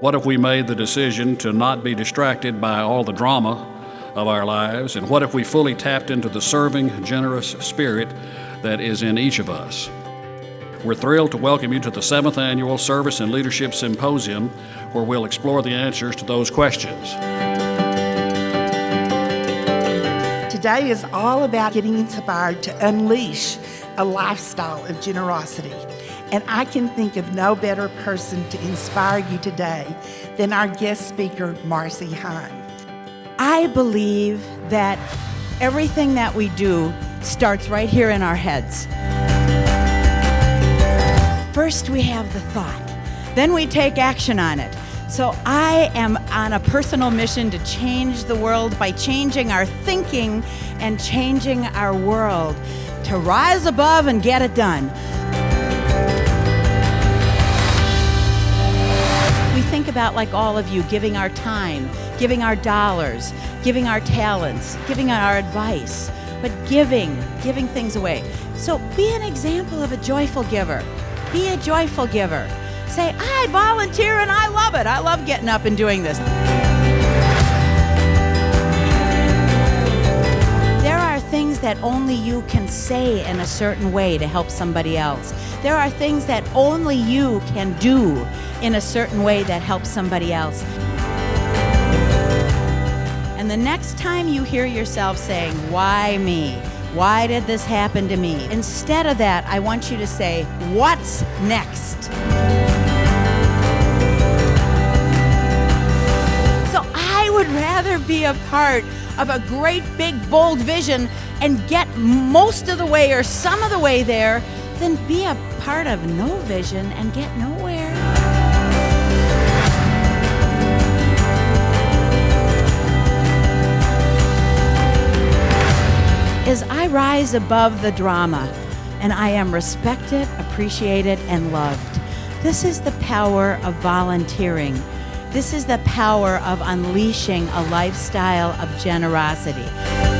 What if we made the decision to not be distracted by all the drama of our lives? And what if we fully tapped into the serving, generous spirit that is in each of us? We're thrilled to welcome you to the seventh annual Service and Leadership Symposium, where we'll explore the answers to those questions. Today is all about getting inspired to unleash a lifestyle of generosity. And I can think of no better person to inspire you today than our guest speaker, Marcy Hine. I believe that everything that we do starts right here in our heads. First, we have the thought, then we take action on it. So, I am on a personal mission to change the world by changing our thinking and changing our world to rise above and get it done. About, like all of you, giving our time, giving our dollars, giving our talents, giving our advice, but giving, giving things away. So be an example of a joyful giver. Be a joyful giver. Say, I volunteer and I love it. I love getting up and doing this. That only you can say in a certain way to help somebody else. There are things that only you can do in a certain way that helps somebody else. And the next time you hear yourself saying, Why me? Why did this happen to me? Instead of that, I want you to say, What's next? Be a part of a great big bold vision and get most of the way or some of the way there then be a part of no vision and get nowhere. As I rise above the drama and I am respected, appreciated, and loved, this is the power of volunteering. This is the power of unleashing a lifestyle of generosity.